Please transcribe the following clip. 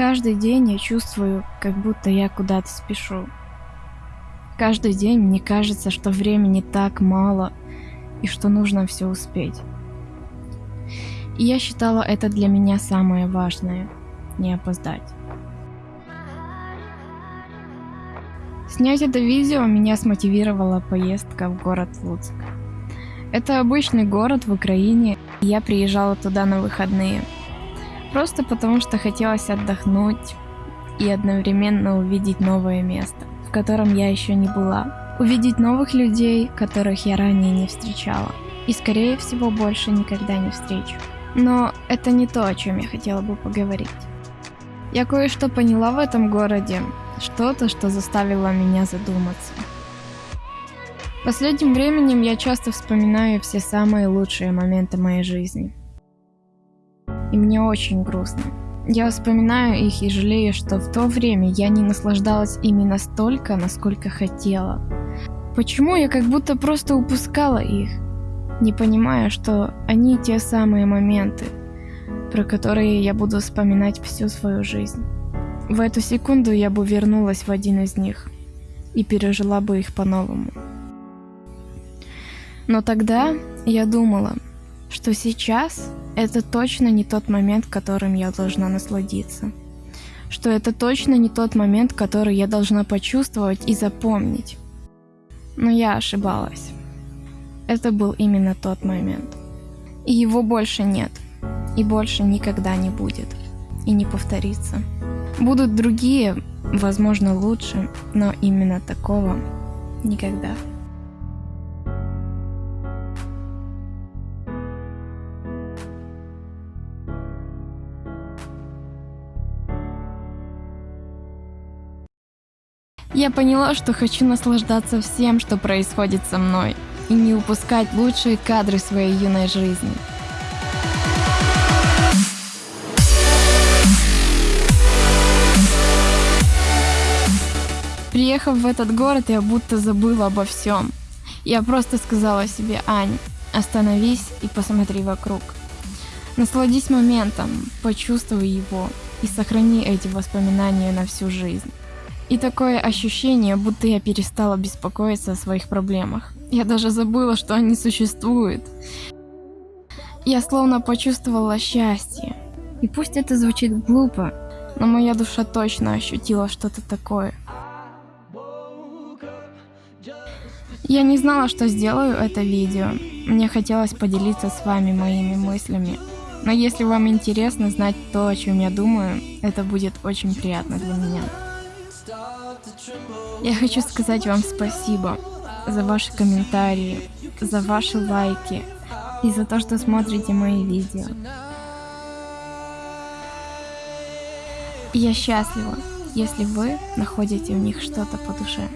Каждый день я чувствую, как будто я куда-то спешу. Каждый день мне кажется, что времени так мало и что нужно все успеть. И я считала это для меня самое важное – не опоздать. Снять это видео меня смотивировала поездка в город Луцк. Это обычный город в Украине, и я приезжала туда на выходные. Просто потому что хотелось отдохнуть и одновременно увидеть новое место, в котором я еще не была. Увидеть новых людей, которых я ранее не встречала. И скорее всего больше никогда не встречу. Но это не то, о чем я хотела бы поговорить. Я кое-что поняла в этом городе, что-то, что заставило меня задуматься. Последним временем я часто вспоминаю все самые лучшие моменты моей жизни. И мне очень грустно. Я вспоминаю их и жалею, что в то время я не наслаждалась ими настолько, насколько хотела. Почему я как будто просто упускала их? не понимая, что они те самые моменты, про которые я буду вспоминать всю свою жизнь. В эту секунду я бы вернулась в один из них и пережила бы их по-новому. Но тогда я думала, что сейчас это точно не тот момент, которым я должна насладиться. Что это точно не тот момент, который я должна почувствовать и запомнить. Но я ошибалась. Это был именно тот момент. И его больше нет. И больше никогда не будет. И не повторится. Будут другие, возможно, лучше, но именно такого никогда. Я поняла, что хочу наслаждаться всем, что происходит со мной и не упускать лучшие кадры своей юной жизни. Приехав в этот город, я будто забыла обо всем. Я просто сказала себе, Ань, остановись и посмотри вокруг. Насладись моментом, почувствуй его и сохрани эти воспоминания на всю жизнь. И такое ощущение, будто я перестала беспокоиться о своих проблемах. Я даже забыла, что они существуют. Я словно почувствовала счастье. И пусть это звучит глупо, но моя душа точно ощутила что-то такое. Я не знала, что сделаю это видео. Мне хотелось поделиться с вами моими мыслями. Но если вам интересно знать то, о чем я думаю, это будет очень приятно для меня. Я хочу сказать вам спасибо за ваши комментарии, за ваши лайки и за то, что смотрите мои видео. я счастлива, если вы находите в них что-то по душе.